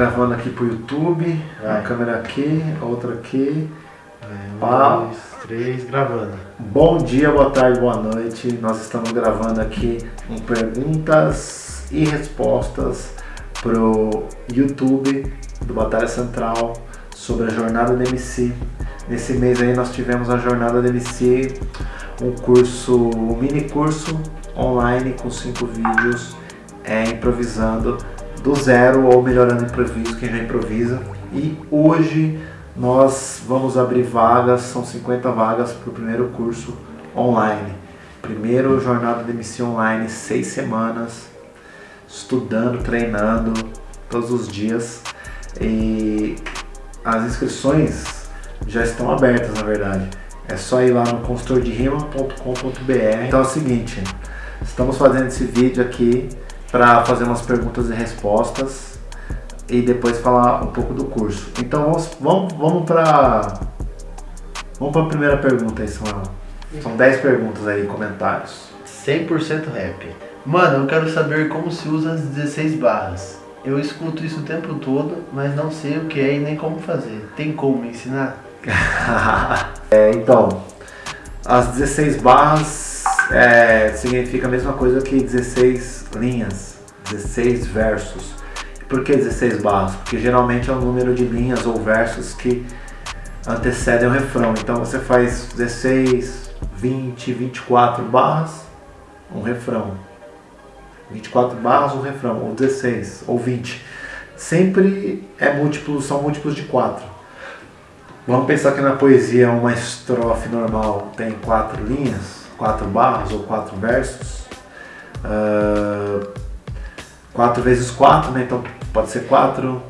gravando aqui pro YouTube, a câmera aqui, a outra aqui. Um, Pá. dois, três, gravando. Bom dia, boa tarde, boa noite. Nós estamos gravando aqui um perguntas e respostas pro YouTube do Batalha Central sobre a jornada do MC. Nesse mês aí nós tivemos a jornada do MC, um curso, um mini curso online com cinco vídeos, é, improvisando do zero ou melhorando improviso, quem já improvisa. E hoje nós vamos abrir vagas, são 50 vagas para o primeiro curso online. Primeiro jornada de MC online, seis semanas, estudando, treinando todos os dias. E as inscrições já estão abertas, na verdade. É só ir lá no consultorderima.com.br. Então é o seguinte, estamos fazendo esse vídeo aqui para fazer umas perguntas e respostas e depois falar um pouco do curso. Então vamos, vamos, vamos para vamos a primeira pergunta aí, Samuel. São 10 perguntas aí, comentários. 100% rap. Mano, eu quero saber como se usa as 16 barras. Eu escuto isso o tempo todo, mas não sei o que é e nem como fazer. Tem como me ensinar? É, então, as 16 barras é, significa a mesma coisa que 16 linhas, 16 versos. Por que 16 barras? Porque geralmente é o número de linhas ou versos que antecedem o refrão. Então você faz 16, 20, 24 barras, um refrão. 24 barras, um refrão, ou 16, ou 20. Sempre é múltiplo, são múltiplos de 4. Vamos pensar que na poesia uma estrofe normal tem quatro linhas, quatro barras ou quatro versos. Ah, 4 vezes 4, né? Então pode ser 4,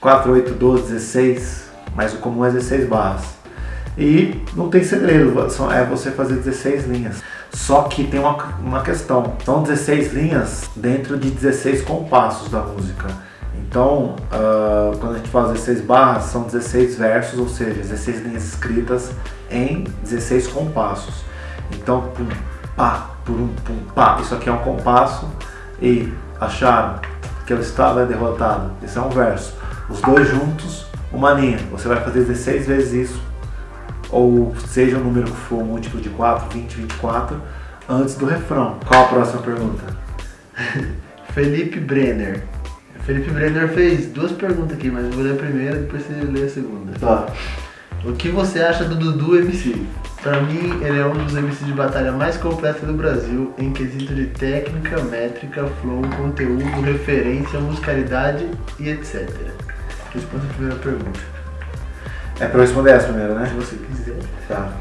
4, 8, 12, 16, mas o comum é 16 barras. E não tem segredo, é você fazer 16 linhas. Só que tem uma, uma questão, são 16 linhas dentro de 16 compassos da música. Então, ah, quando a gente fala 16 barras, são 16 versos, ou seja, 16 linhas escritas em 16 compassos. Então, pum, pá, pum, pum, pá, isso aqui é um compasso e acharam que o estado é derrotado. Esse é um verso. Os dois juntos, uma linha. Você vai fazer 16 vezes isso, ou seja o número que for, múltiplo de 4, 20, 24, antes do refrão. Qual a próxima pergunta? Felipe Brenner. Felipe Brenner fez duas perguntas aqui, mas eu vou ler a primeira e depois você lê a segunda. Tá. O que você acha do Dudu MC? Pra mim, ele é um dos MCs de batalha mais completos do Brasil em quesito de técnica, métrica, flow, conteúdo, referência, musicalidade e etc. Responda a primeira pergunta. É pra eu responder essa primeiro, né? Se você quiser. Tá.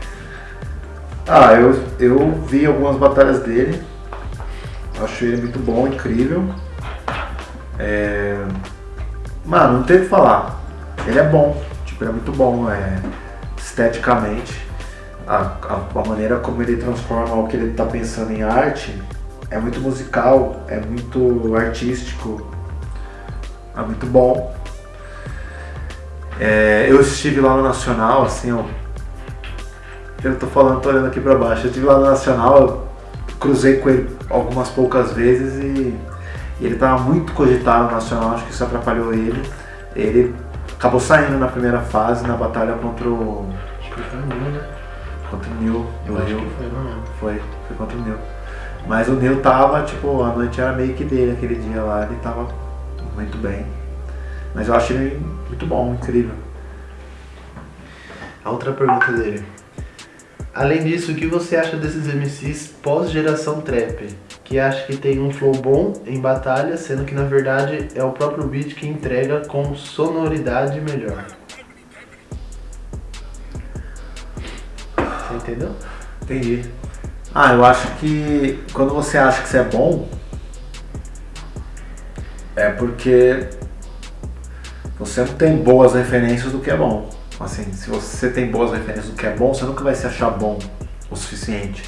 Ah, eu, eu vi algumas batalhas dele. Acho ele muito bom, incrível. É... Mano, não tem o que falar. Ele é bom. Tipo, ele é muito bom é... esteticamente. A, a, a maneira como ele transforma o que ele tá pensando em arte é muito musical, é muito artístico, é muito bom. É, eu estive lá no Nacional, assim, eu eu tô falando, tô olhando aqui pra baixo. Eu estive lá no Nacional, cruzei com ele algumas poucas vezes e, e ele tava muito cogitado no Nacional, acho que isso atrapalhou ele. Ele acabou saindo na primeira fase, na batalha contra o. Acho que foi um, né? Contra o Nil Eu acho que foi, não lembro. Foi, foi contra o Nil. Mas o Nil tava, tipo, a noite era meio que dele aquele dia lá, ele tava muito bem. Mas eu acho ele muito bom, incrível. A outra pergunta dele. Além disso, o que você acha desses MCs pós-geração trap? Que acha que tem um flow bom em batalha, sendo que na verdade é o próprio beat que entrega com sonoridade melhor. Entendeu? Entendi. Ah, eu acho que quando você acha que você é bom, é porque você não tem boas referências do que é bom. Assim, se você tem boas referências do que é bom, você nunca vai se achar bom o suficiente.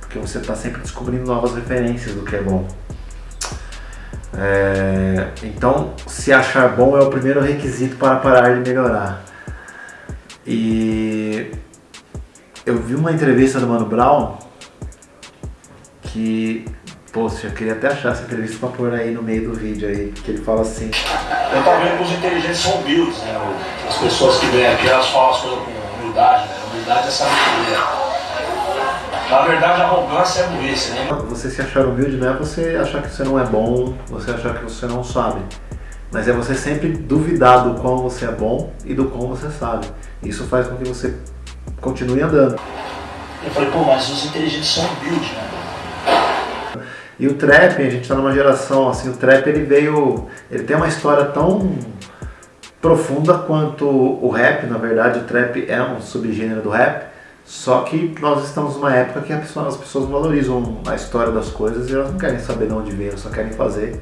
Porque você está sempre descobrindo novas referências do que é bom. É, então, se achar bom é o primeiro requisito para parar de melhorar. E eu vi uma entrevista do Mano Brown que Poxa, eu queria até achar essa entrevista pra pôr aí no meio do vídeo aí, que ele fala assim. Eu tava vendo que os inteligentes são humildes, né? As pessoas que vêm aqui, elas falam as coisas com humildade, né? Humildade é sabedoria. Na verdade, a arrogância é burrice, né? Você se achar humilde não é você achar que você não é bom, você achar que você não sabe. Mas é você sempre duvidar do quão você é bom e do quão você sabe. Isso faz com que você continue andando. Eu falei, pô, mas os inteligentes são humildes, né? E o trap, a gente tá numa geração, assim, o trap ele veio, ele tem uma história tão profunda quanto o rap, na verdade, o trap é um subgênero do rap, só que nós estamos numa época que as pessoas valorizam a história das coisas e elas não querem saber de onde vem, elas só querem fazer.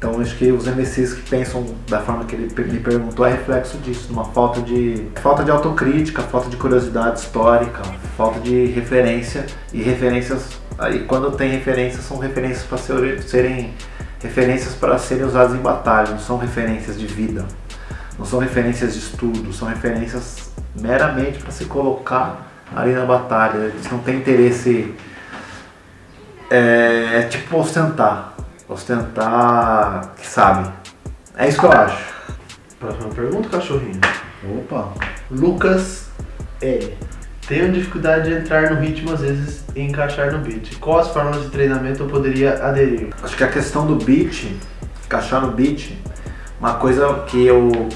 Então acho que os MCs que pensam da forma que ele me perguntou é reflexo disso, uma falta de falta de autocrítica, falta de curiosidade histórica, falta de referência e referências Aí quando tem referências, são referências para ser, serem referências para serem usadas em batalha, não são referências de vida, não são referências de estudo, são referências meramente para se colocar ali na batalha. Eles não têm interesse. É, é tipo ostentar. Ostentar que sabe. É isso que eu acho. Próxima pergunta, cachorrinho. Opa! Lucas L. Tenho dificuldade de entrar no ritmo às vezes e encaixar no beat. Quais formas de treinamento eu poderia aderir? Acho que a questão do beat, encaixar no beat, uma coisa que eu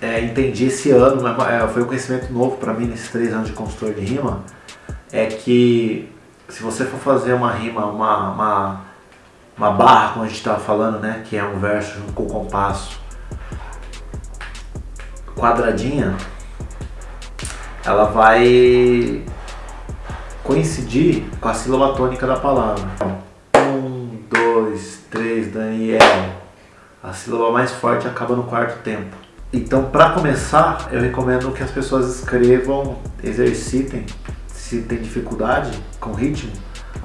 é, entendi esse ano, é, foi um conhecimento novo para mim nesses três anos de consultor de rima, é que se você for fazer uma rima, uma, uma, uma barra, como a gente estava falando, né, que é um verso junto com o compasso, quadradinha, ela vai coincidir com a sílaba tônica da palavra. Um, dois, três, Daniel. A sílaba mais forte acaba no quarto tempo. Então, para começar, eu recomendo que as pessoas escrevam, exercitem, se tem dificuldade com ritmo,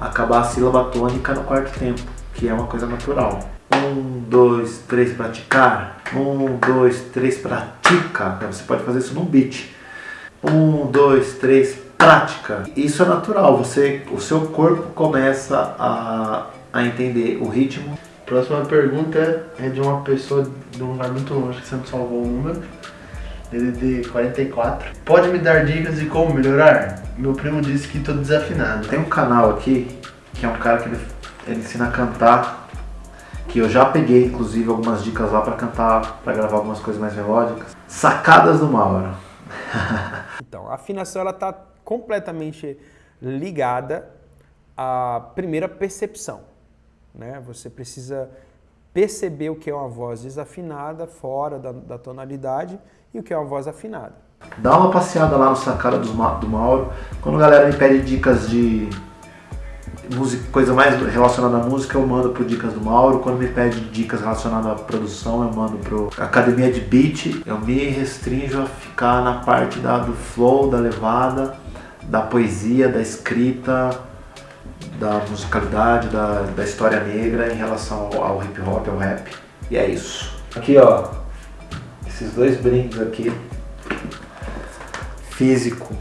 acabar a sílaba tônica no quarto tempo, que é uma coisa natural. Um, dois, três, praticar. Um, dois, três, pratica. Você pode fazer isso num beat. Um, dois, três, prática. Isso é natural, você, o seu corpo começa a, a entender o ritmo. Próxima pergunta é de uma pessoa de um lugar muito longe que sempre salvou o número. DDD 44. Pode me dar dicas de como melhorar? Meu primo disse que estou desafinado. Tem um canal aqui, que é um cara que ele, ele ensina a cantar, que eu já peguei inclusive algumas dicas lá para cantar, para gravar algumas coisas mais melódicas. Sacadas do Mauro. então, a afinação ela está completamente ligada à primeira percepção. Né? Você precisa perceber o que é uma voz desafinada, fora da, da tonalidade, e o que é uma voz afinada. Dá uma passeada lá no Sacada do, do Mauro. Quando a galera me pede dicas de música, coisa mais relacionada à música, eu mando pro Dicas do Mauro. Quando me pede dicas relacionadas à produção, eu mando pro Academia de Beat. Eu me restringo a ficar na parte da, do flow, da levada, da poesia, da escrita, da musicalidade, da, da história negra em relação ao, ao hip hop, ao rap. E é isso. Aqui ó, esses dois brindes aqui. Físico.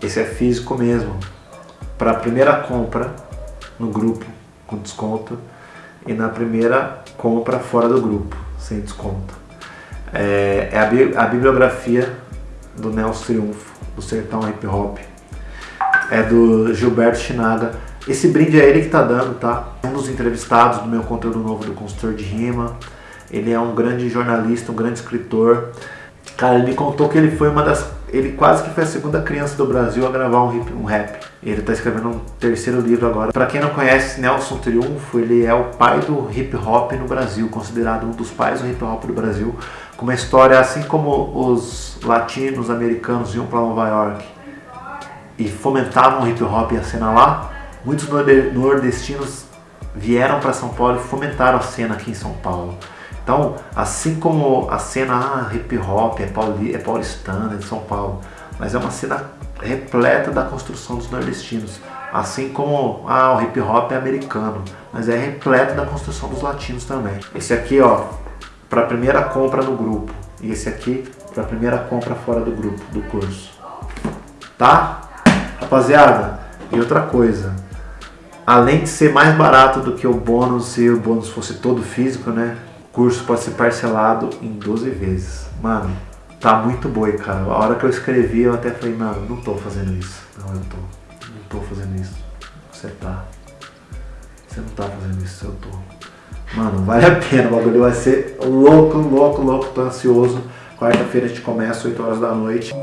Esse é físico mesmo. Para a primeira compra, no grupo com desconto e na primeira compra fora do grupo, sem desconto. É, é a, bi a, bibliografia do Nelson Triunfo, do Sertão Hip Hop. É do Gilberto Chinaga. Esse brinde é ele que tá dando, tá? Um dos entrevistados do meu conteúdo novo do Consultor de Rima. Ele é um grande jornalista, um grande escritor. Cara, ele me contou que ele foi uma das ele quase que foi a segunda criança do Brasil a gravar um, hip, um rap. Ele está escrevendo um terceiro livro agora. Para quem não conhece, Nelson Triunfo, ele é o pai do hip hop no Brasil, considerado um dos pais do hip hop do Brasil, com uma história assim como os latinos americanos iam para Nova York e fomentavam o hip hop e a cena lá, muitos nordestinos vieram para São Paulo e fomentaram a cena aqui em São Paulo. Então, assim como a cena ah, hip hop é, pauli, é paulistana, é de São Paulo, mas é uma cena repleta da construção dos nordestinos. Assim como ah, o hip hop é americano, mas é repleto da construção dos latinos também. Esse aqui, ó, para a primeira compra no grupo. E esse aqui para a primeira compra fora do grupo, do curso. Tá? Rapaziada, e outra coisa. além de ser mais barato do que o bônus, se o bônus fosse todo físico, né? Curso pode ser parcelado em 12 vezes. Mano, tá muito boi, cara. A hora que eu escrevi, eu até falei, mano, não tô fazendo isso. Não, eu tô. Não tô fazendo isso. Você tá. Você não tá fazendo isso, eu tô. Mano, vale a pena. O bagulho vai ser louco, louco, louco. Tô ansioso. Quarta-feira a gente começa, 8 horas da noite.